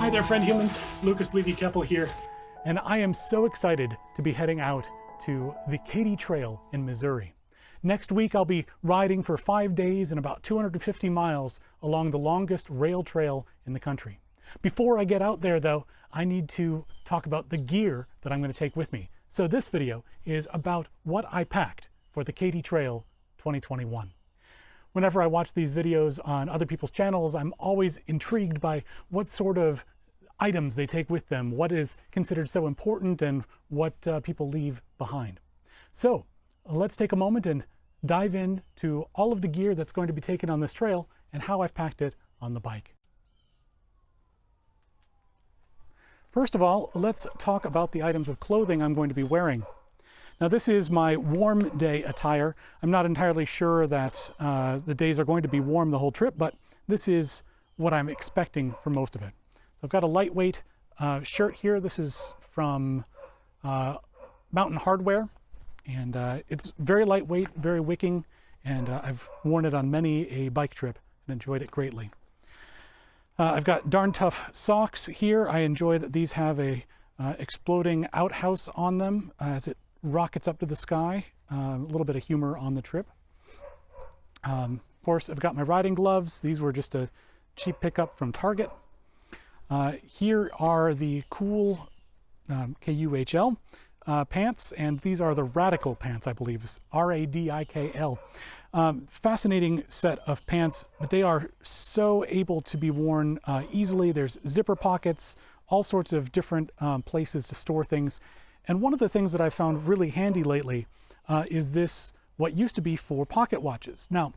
Hi there, friend humans. Lucas Levy Keppel here, and I am so excited to be heading out to the Katy Trail in Missouri. Next week, I'll be riding for five days and about 250 miles along the longest rail trail in the country. Before I get out there, though, I need to talk about the gear that I'm going to take with me. So this video is about what I packed for the Katy Trail 2021 whenever I watch these videos on other people's channels, I'm always intrigued by what sort of items they take with them, what is considered so important, and what uh, people leave behind. So let's take a moment and dive into all of the gear that's going to be taken on this trail and how I've packed it on the bike. First of all, let's talk about the items of clothing I'm going to be wearing. Now this is my warm day attire. I'm not entirely sure that uh, the days are going to be warm the whole trip, but this is what I'm expecting for most of it. So I've got a lightweight uh, shirt here. This is from uh, Mountain Hardwear, and uh, it's very lightweight, very wicking, and uh, I've worn it on many a bike trip and enjoyed it greatly. Uh, I've got darn tough socks here. I enjoy that these have a exploding outhouse on them as it rockets up to the sky. Uh, a little bit of humor on the trip. Um, of course, I've got my riding gloves. These were just a cheap pickup from Target. Uh, here are the cool um, KUHL uh, pants, and these are the Radikl pants, I believe, R-A-D-I-K-L. Um, fascinating set of pants, but they are so able to be worn uh, easily. There's zipper pockets, all sorts of different um, places to store things. And one of the things that I found really handy lately uh, is this, what used to be for pocket watches. Now,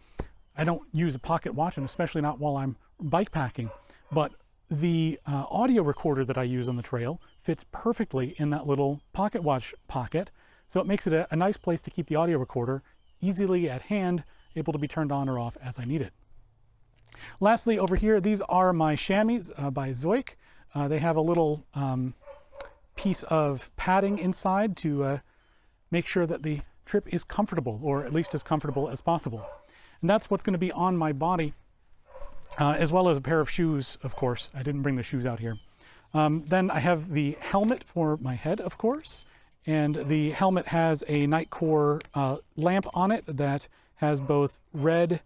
I don't use a pocket watch, and especially not while I'm bike packing, but the uh, audio recorder that I use on the trail fits perfectly in that little pocket watch pocket. So it makes it a, a nice place to keep the audio recorder easily at hand, able to be turned on or off as I need it. Lastly, over here, these are my chamois uh, by Zoic. Uh, they have a little um, piece of padding inside to uh, make sure that the trip is comfortable, or at least as comfortable as possible. And that's what's going to be on my body, uh, as well as a pair of shoes, of course. I didn't bring the shoes out here. Um, then I have the helmet for my head, of course, and the helmet has a Nitecore uh, lamp on it that has both red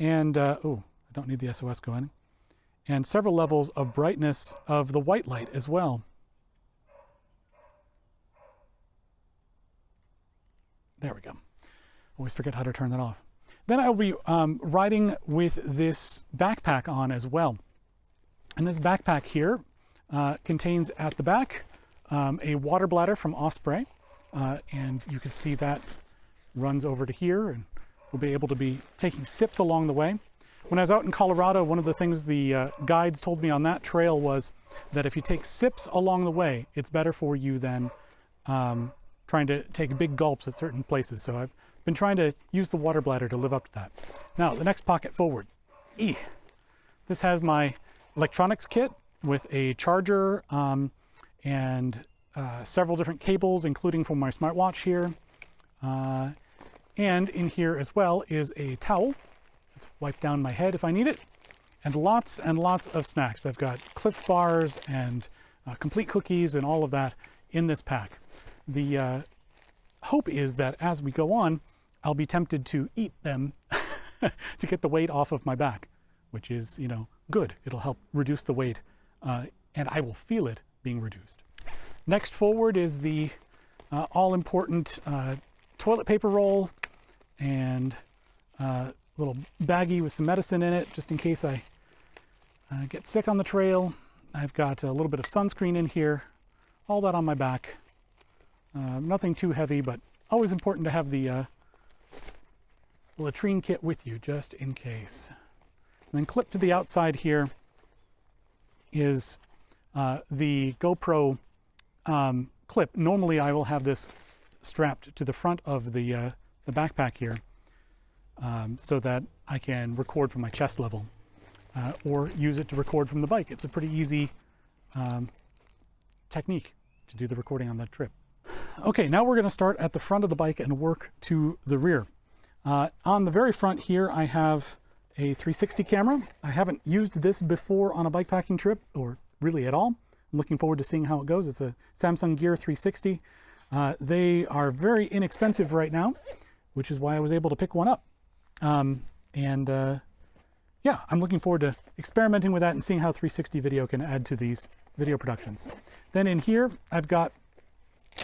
and, uh, oh, I don't need the SOS going, and several levels of brightness of the white light as well. There we go. Always forget how to turn that off. Then I'll be um, riding with this backpack on as well. And this backpack here uh, contains at the back um, a water bladder from Osprey. Uh, and you can see that runs over to here and we'll be able to be taking sips along the way. When I was out in Colorado, one of the things the uh, guides told me on that trail was that if you take sips along the way, it's better for you than um, trying to take big gulps at certain places. So I've been trying to use the water bladder to live up to that. Now, the next pocket forward. E. This has my electronics kit with a charger um, and uh, several different cables, including for my smartwatch here. Uh, and in here as well is a towel to wipe down my head if I need it. And lots and lots of snacks. I've got Clif bars and uh, complete cookies and all of that in this pack the uh, hope is that as we go on, I'll be tempted to eat them to get the weight off of my back, which is, you know, good. It'll help reduce the weight uh, and I will feel it being reduced. Next forward is the uh, all-important uh, toilet paper roll and a uh, little baggie with some medicine in it, just in case I uh, get sick on the trail. I've got a little bit of sunscreen in here, all that on my back. Uh, nothing too heavy, but always important to have the uh, latrine kit with you just in case. And then clipped to the outside here is uh, the GoPro um, clip. Normally I will have this strapped to the front of the, uh, the backpack here um, so that I can record from my chest level uh, or use it to record from the bike. It's a pretty easy um, technique to do the recording on that trip. Okay, now we're going to start at the front of the bike and work to the rear. Uh, on the very front here, I have a 360 camera. I haven't used this before on a bikepacking trip or really at all. I'm looking forward to seeing how it goes. It's a Samsung Gear 360. Uh, they are very inexpensive right now, which is why I was able to pick one up. Um, and uh, yeah, I'm looking forward to experimenting with that and seeing how 360 video can add to these video productions. Then in here, I've got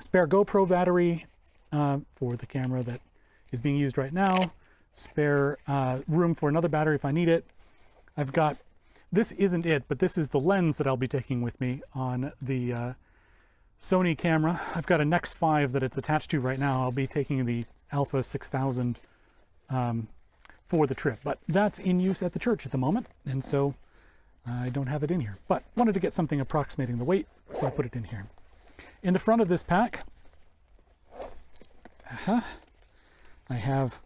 spare GoPro battery uh, for the camera that is being used right now, spare uh, room for another battery if I need it. I've got, this isn't it, but this is the lens that I'll be taking with me on the uh, Sony camera. I've got a Nex 5 that it's attached to right now. I'll be taking the Alpha 6000 um, for the trip, but that's in use at the church at the moment, and so I don't have it in here. But wanted to get something approximating the weight, so I put it in here. In the front of this pack, uh -huh, I have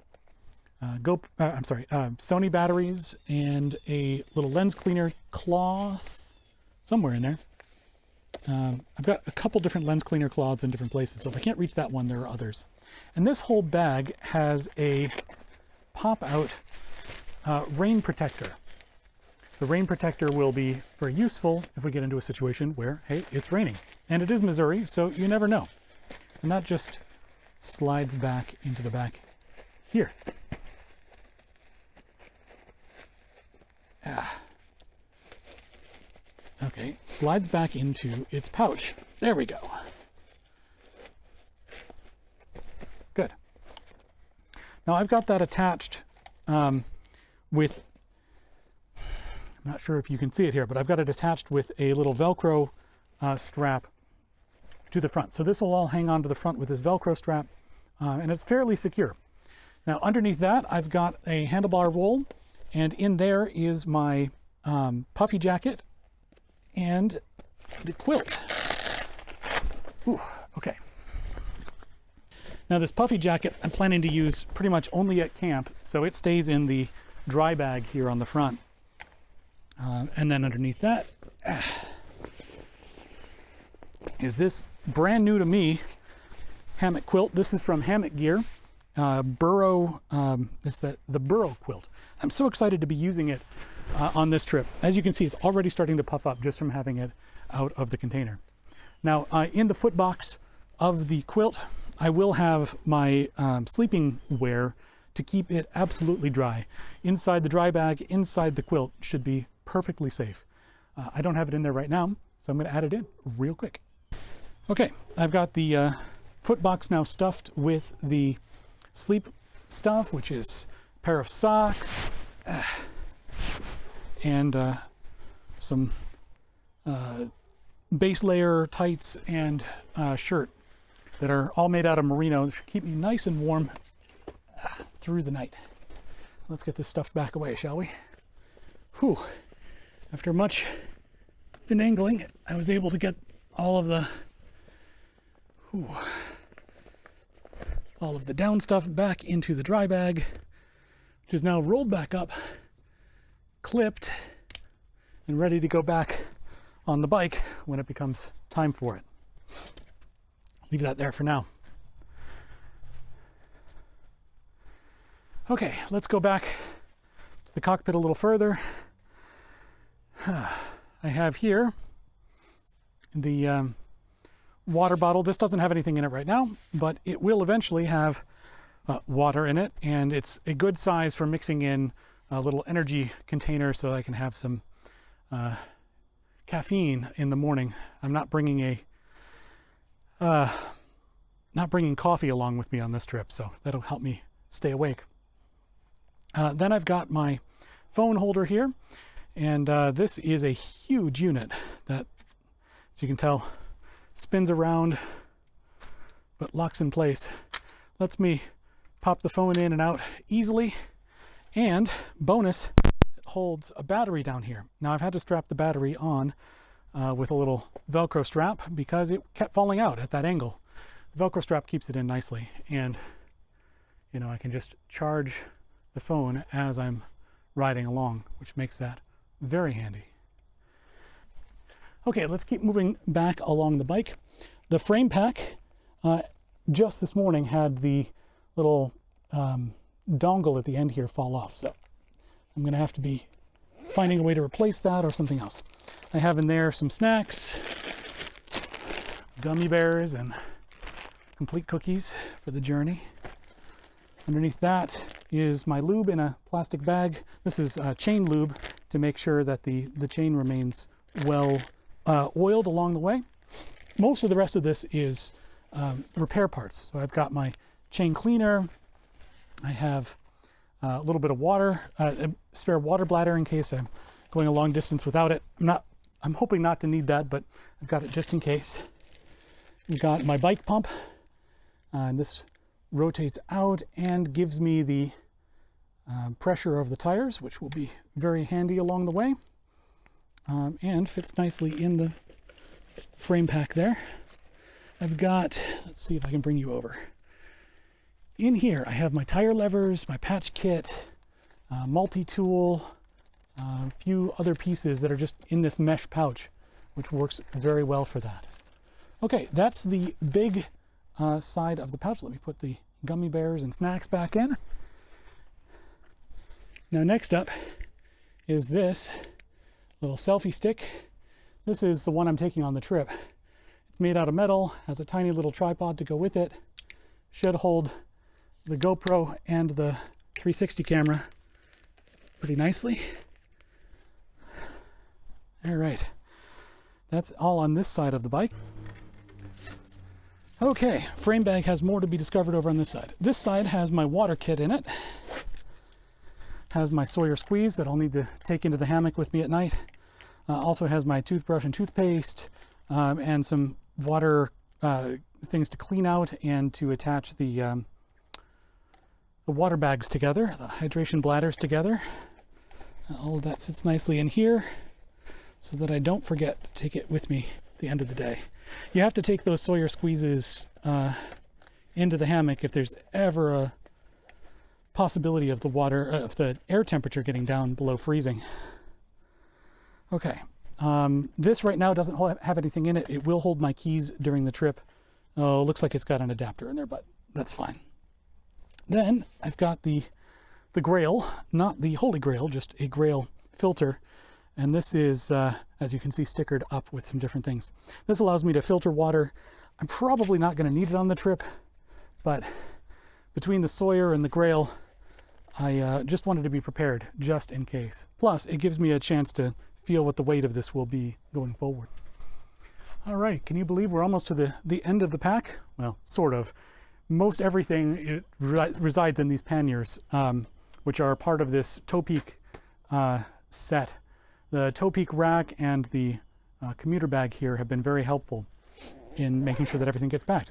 uh, Go, uh, I'm sorry, uh, Sony batteries and a little lens cleaner cloth somewhere in there. Um, I've got a couple different lens cleaner cloths in different places, so if I can't reach that one, there are others. And this whole bag has a pop-out uh, rain protector. The rain protector will be very useful if we get into a situation where, hey, it's raining. And it is Missouri, so you never know. And that just slides back into the back here. Ah. Okay, slides back into its pouch. There we go. Good. Now I've got that attached um, with, I'm not sure if you can see it here, but I've got it attached with a little Velcro uh, strap to the front. So this will all hang on to the front with this Velcro strap, uh, and it's fairly secure. Now underneath that, I've got a handlebar roll, and in there is my um, puffy jacket and the quilt. Ooh, okay. Now this puffy jacket I'm planning to use pretty much only at camp, so it stays in the dry bag here on the front. Uh, and then underneath that is this brand new to me hammock quilt. This is from Hammock Gear. Uh, burrow, um, it's the, the burrow quilt. I'm so excited to be using it uh, on this trip. As you can see, it's already starting to puff up just from having it out of the container. Now, uh, in the foot box of the quilt, I will have my um, sleeping wear to keep it absolutely dry. Inside the dry bag, inside the quilt should be perfectly safe. Uh, I don't have it in there right now, so I'm going to add it in real quick. Okay, I've got the uh, foot box now stuffed with the sleep stuff, which is a pair of socks, and uh, some uh, base layer tights and uh, shirt that are all made out of merino. That should keep me nice and warm through the night. Let's get this stuff back away, shall we? Whew. After much finagling, I was able to get all of the whew, all of the down stuff back into the dry bag, which is now rolled back up clipped and ready to go back on the bike when it becomes time for it. Leave that there for now. Okay, let's go back to the cockpit a little further. I have here the um, water bottle. This doesn't have anything in it right now, but it will eventually have uh, water in it, and it's a good size for mixing in a little energy container so I can have some uh, caffeine in the morning. I'm not bringing a uh, not bringing coffee along with me on this trip, so that'll help me stay awake. Uh, then I've got my phone holder here, and uh, this is a huge unit that, as you can tell, spins around but locks in place. Lets me pop the phone in and out easily and bonus, it holds a battery down here. Now I've had to strap the battery on uh, with a little Velcro strap because it kept falling out at that angle. The Velcro strap keeps it in nicely and you know, I can just charge the phone as I'm riding along, which makes that very handy. Okay, let's keep moving back along the bike. The frame pack uh, just this morning had the little um, dongle at the end here fall off. So I'm going to have to be finding a way to replace that or something else. I have in there some snacks, gummy bears, and complete cookies for the journey. Underneath that is my lube in a plastic bag. This is uh, chain lube to make sure that the, the chain remains well uh, oiled along the way. Most of the rest of this is um, repair parts. So I've got my chain cleaner. I have uh, a little bit of water, uh, a spare water bladder in case I'm going a long distance without it. I'm not, I'm hoping not to need that, but I've got it just in case. We've got my bike pump, uh, and this rotates out and gives me the uh, pressure of the tires, which will be very handy along the way, um, and fits nicely in the frame pack there. I've got, let's see if I can bring you over. In here, I have my tire levers, my patch kit, uh, multi-tool, uh, a few other pieces that are just in this mesh pouch, which works very well for that. Okay, that's the big uh, side of the pouch. Let me put the gummy bears and snacks back in. Now next up is this little selfie stick. This is the one I'm taking on the trip. It's made out of metal, has a tiny little tripod to go with it, should hold the GoPro and the 360 camera pretty nicely. All right, that's all on this side of the bike. Okay, frame bag has more to be discovered over on this side. This side has my water kit in it. Has my Sawyer squeeze that I'll need to take into the hammock with me at night. Uh, also has my toothbrush and toothpaste um, and some water uh, things to clean out and to attach the um, the water bags together, the hydration bladders together. All of that sits nicely in here so that I don't forget to take it with me at the end of the day. You have to take those Sawyer squeezes uh, into the hammock if there's ever a possibility of the water, uh, of the air temperature getting down below freezing. Okay, um, this right now doesn't have anything in it. It will hold my keys during the trip. Oh, looks like it's got an adapter in there, but that's fine. Then I've got the, the Grayl, not the Holy Grail, just a Grayl filter. And this is, uh, as you can see, stickered up with some different things. This allows me to filter water. I'm probably not going to need it on the trip, but between the Sawyer and the Grayl, I uh, just wanted to be prepared just in case. Plus, it gives me a chance to feel what the weight of this will be going forward. All right, can you believe we're almost to the, the end of the pack? Well, sort of most everything re resides in these panniers, um, which are part of this Topeak uh, set. The Topeak rack and the uh, commuter bag here have been very helpful in making sure that everything gets packed.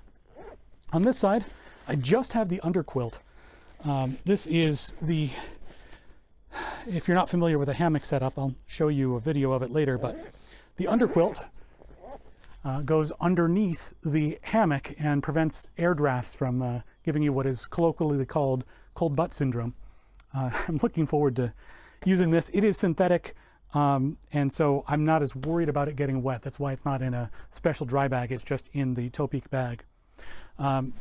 On this side, I just have the underquilt. Um, this is the, if you're not familiar with a hammock setup, I'll show you a video of it later, but the underquilt uh, goes underneath the hammock and prevents air drafts from uh, giving you what is colloquially called cold butt syndrome. Uh, I'm looking forward to using this. It is synthetic, um, and so I'm not as worried about it getting wet. That's why it's not in a special dry bag. It's just in the Topeak bag. Um,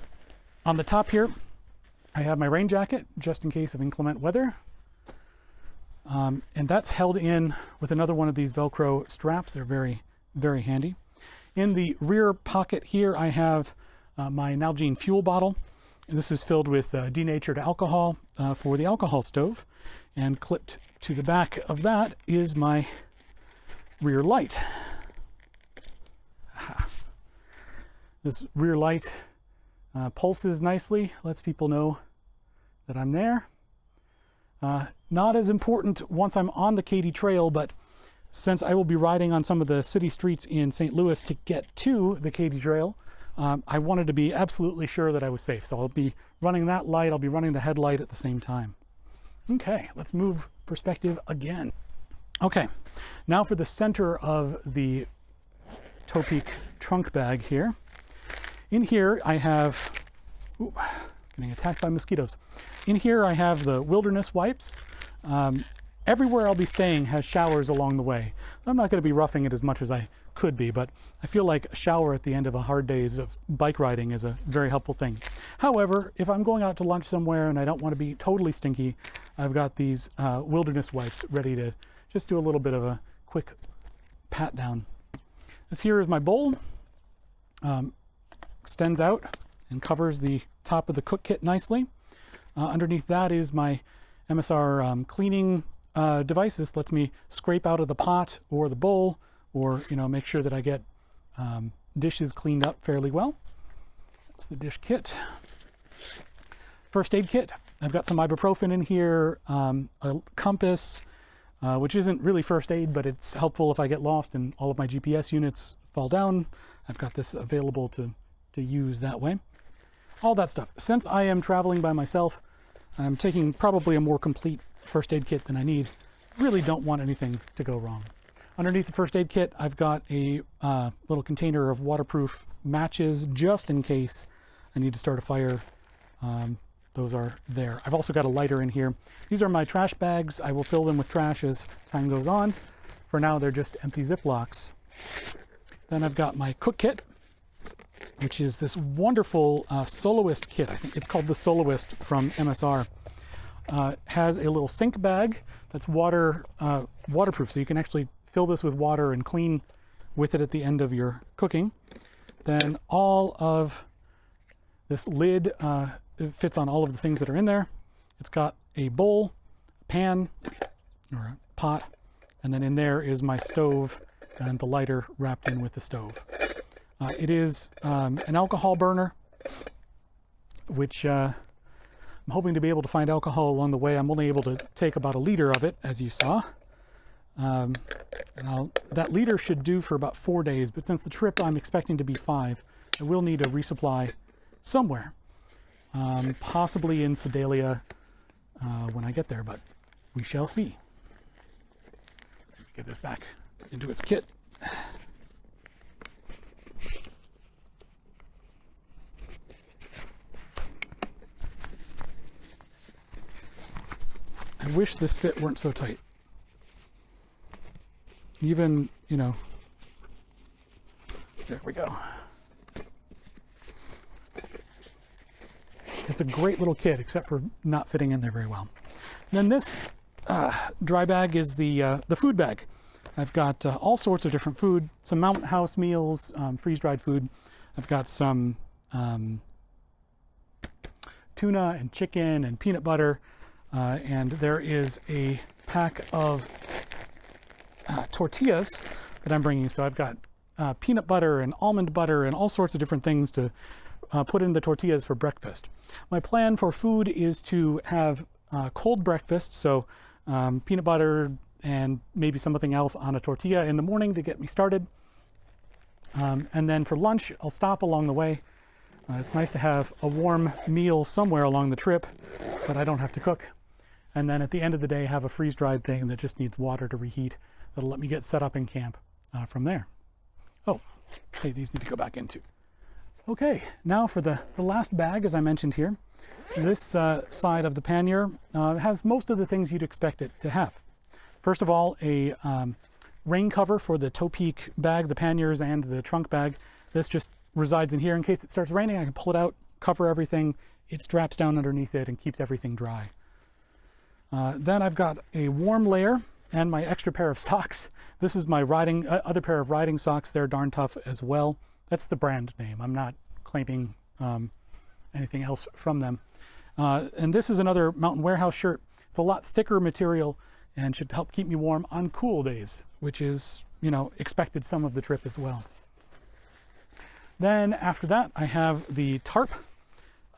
on the top here, I have my rain jacket just in case of inclement weather. Um, and that's held in with another one of these Velcro straps. They're very, very handy. In the rear pocket here, I have uh, my Nalgene fuel bottle. This is filled with uh, denatured alcohol uh, for the alcohol stove. And clipped to the back of that is my rear light. This rear light uh, pulses nicely, lets people know that I'm there. Uh, not as important once I'm on the Katy Trail, but since I will be riding on some of the city streets in St. Louis to get to the Katy Trail, um, I wanted to be absolutely sure that I was safe. So I'll be running that light, I'll be running the headlight at the same time. Okay, let's move perspective again. Okay, now for the center of the Topeak trunk bag here. In here I have, ooh, getting attacked by mosquitoes. In here I have the wilderness wipes. Um, Everywhere I'll be staying has showers along the way. I'm not going to be roughing it as much as I could be, but I feel like a shower at the end of a hard days of bike riding is a very helpful thing. However, if I'm going out to lunch somewhere and I don't want to be totally stinky, I've got these uh, wilderness wipes ready to just do a little bit of a quick pat down. This here is my bowl. Um, extends out and covers the top of the cook kit nicely. Uh, underneath that is my MSR um, cleaning uh, device. This lets me scrape out of the pot or the bowl or you know make sure that I get um, dishes cleaned up fairly well. That's the dish kit. First aid kit. I've got some ibuprofen in here, um, a compass, uh, which isn't really first aid, but it's helpful if I get lost and all of my GPS units fall down. I've got this available to, to use that way. All that stuff. Since I am traveling by myself, I'm taking probably a more complete first aid kit than I need. Really don't want anything to go wrong. Underneath the first aid kit, I've got a uh, little container of waterproof matches just in case I need to start a fire. Um, those are there. I've also got a lighter in here. These are my trash bags. I will fill them with trash as time goes on. For now, they're just empty Ziplocs. Then I've got my cook kit, which is this wonderful uh, soloist kit. I think it's called the Soloist from MSR. Uh, has a little sink bag that's water uh, waterproof, so you can actually fill this with water and clean with it at the end of your cooking. Then all of this lid uh, fits on all of the things that are in there. It's got a bowl, a pan, or a pot, and then in there is my stove and the lighter wrapped in with the stove. Uh, it is um, an alcohol burner, which uh, I'm hoping to be able to find alcohol along the way. I'm only able to take about a liter of it, as you saw. Um, that liter should do for about four days, but since the trip I'm expecting to be five, I will need a resupply somewhere, um, possibly in Sedalia uh, when I get there, but we shall see. Get this back into its kit. I wish this fit weren't so tight. Even, you know, there we go. It's a great little kit, except for not fitting in there very well. And then this uh, dry bag is the, uh, the food bag. I've got uh, all sorts of different food, some Mountain House meals, um, freeze-dried food. I've got some um, tuna and chicken and peanut butter. Uh, and there is a pack of uh, tortillas that I'm bringing. So I've got uh, peanut butter and almond butter and all sorts of different things to uh, put in the tortillas for breakfast. My plan for food is to have uh, cold breakfast, so um, peanut butter and maybe something else on a tortilla in the morning to get me started. Um, and then for lunch, I'll stop along the way. Uh, it's nice to have a warm meal somewhere along the trip but I don't have to cook. And then at the end of the day, have a freeze-dried thing that just needs water to reheat that'll let me get set up in camp uh, from there. Oh, hey, these need to go back into. Okay, now for the, the last bag, as I mentioned here. This uh, side of the pannier uh, has most of the things you'd expect it to have. First of all, a um, rain cover for the Topeak bag, the panniers, and the trunk bag. This just resides in here in case it starts raining. I can pull it out, cover everything. It straps down underneath it and keeps everything dry. Uh, then I've got a warm layer and my extra pair of socks. This is my riding, uh, other pair of riding socks. They're darn tough as well. That's the brand name. I'm not claiming um, anything else from them. Uh, and this is another Mountain Warehouse shirt. It's a lot thicker material and should help keep me warm on cool days, which is, you know, expected some of the trip as well. Then after that, I have the tarp.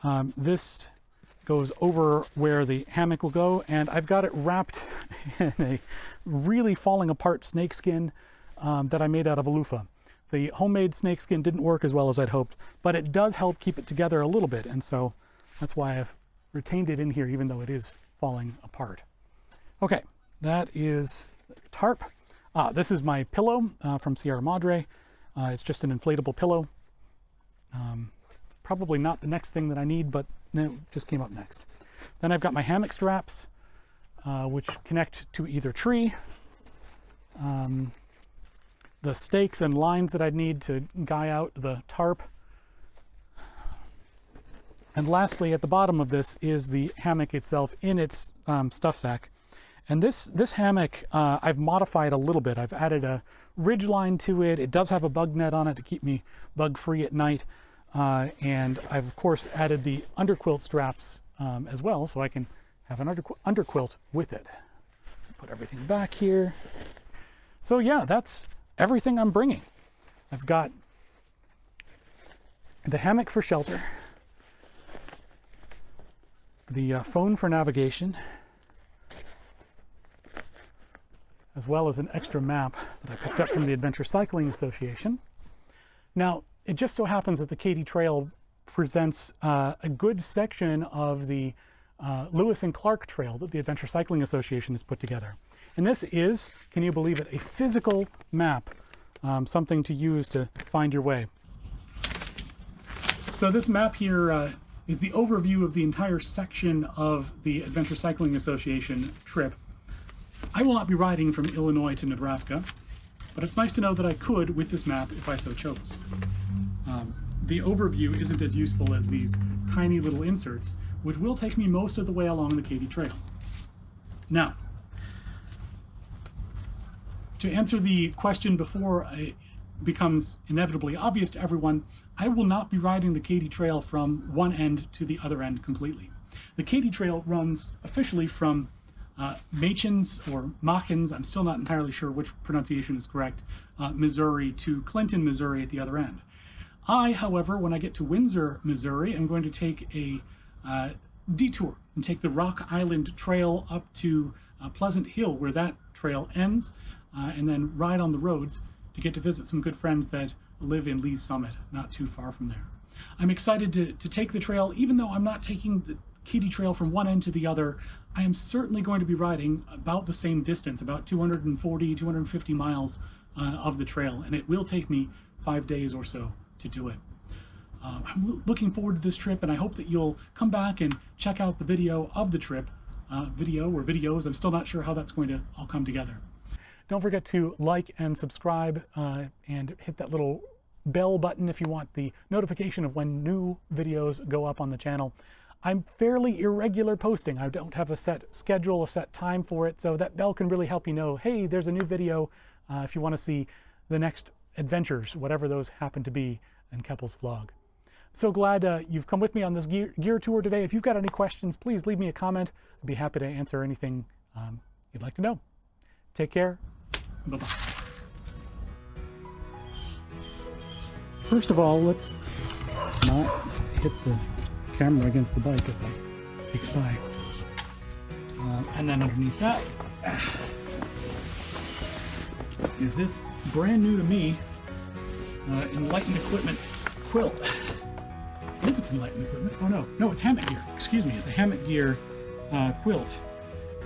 Um, this goes over where the hammock will go and I've got it wrapped in a really falling apart snakeskin um, that I made out of a loofah. The homemade snakeskin didn't work as well as I'd hoped, but it does help keep it together a little bit and so that's why I've retained it in here even though it is falling apart. Okay, that is tarp. Ah, this is my pillow uh, from Sierra Madre. Uh, it's just an inflatable pillow. Um, probably not the next thing that I need, but it just came up next. Then I've got my hammock straps, uh, which connect to either tree. Um, the stakes and lines that I'd need to guy out the tarp. And lastly, at the bottom of this is the hammock itself in its um, stuff sack. And this, this hammock, uh, I've modified a little bit. I've added a ridge line to it. It does have a bug net on it to keep me bug free at night. Uh, and I've of course added the underquilt straps um, as well, so I can have an underqu underquilt with it. Put everything back here. So yeah, that's everything I'm bringing. I've got the hammock for shelter, the uh, phone for navigation, as well as an extra map that I picked up from the Adventure Cycling Association. Now, it just so happens that the Katy Trail presents uh, a good section of the uh, Lewis and Clark Trail that the Adventure Cycling Association has put together. And this is, can you believe it, a physical map, um, something to use to find your way. So this map here uh, is the overview of the entire section of the Adventure Cycling Association trip. I will not be riding from Illinois to Nebraska, but it's nice to know that I could with this map if I so chose. Um, the overview isn't as useful as these tiny little inserts, which will take me most of the way along the Katy Trail. Now, to answer the question before it becomes inevitably obvious to everyone, I will not be riding the Katy Trail from one end to the other end completely. The Katy Trail runs officially from uh, Machens or Machens, I'm still not entirely sure which pronunciation is correct, uh, Missouri to Clinton, Missouri at the other end. I, however, when I get to Windsor, Missouri, I'm going to take a uh, detour and take the Rock Island Trail up to uh, Pleasant Hill where that trail ends uh, and then ride on the roads to get to visit some good friends that live in Lee's Summit, not too far from there. I'm excited to, to take the trail, even though I'm not taking the Katy Trail from one end to the other, I am certainly going to be riding about the same distance, about 240, 250 miles uh, of the trail, and it will take me five days or so to do it. Uh, I'm looking forward to this trip, and I hope that you'll come back and check out the video of the trip, uh, video or videos. I'm still not sure how that's going to all come together. Don't forget to like and subscribe uh, and hit that little bell button if you want the notification of when new videos go up on the channel. I'm fairly irregular posting. I don't have a set schedule, a set time for it, so that bell can really help you know, hey, there's a new video uh, if you want to see the next adventures, whatever those happen to be in Keppel's vlog. So glad uh, you've come with me on this gear, gear, tour today. If you've got any questions, please leave me a comment. I'd be happy to answer anything um, you'd like to know. Take care. Bye-bye. First of all, let's not hit the camera against the bike as I take by. Uh, and then underneath that is this brand new to me uh, Enlightened Equipment quilt. I believe it's Enlightened Equipment. Oh no, no, it's Hammock Gear. Excuse me, it's a Hammock Gear uh, quilt.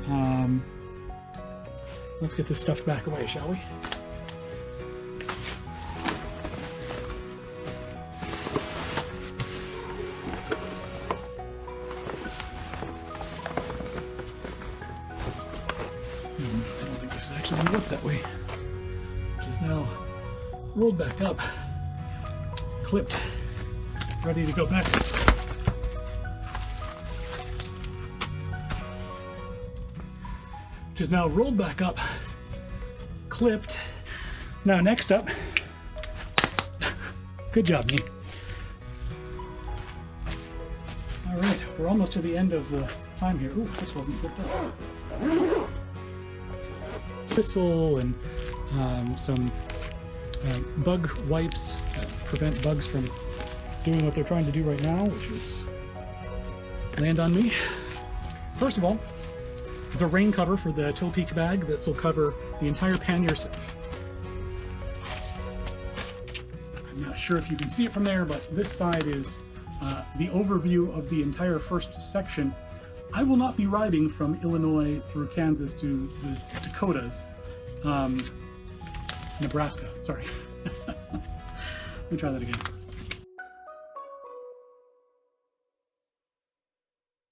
Um, let's get this stuff back away, shall we? Clipped, ready to go back. Which is now rolled back up, clipped. Now next up, good job me. All right, we're almost to the end of the time here. Ooh, this wasn't zipped up whistle and um, some uh, bug wipes to prevent bugs from doing what they're trying to do right now, which is land on me. First of all, it's a rain cover for the Topeak bag. This will cover the entire pannier. I'm not sure if you can see it from there, but this side is uh, the overview of the entire first section I will not be riding from Illinois through Kansas to the Dakotas, um, Nebraska, sorry. Let me try that again.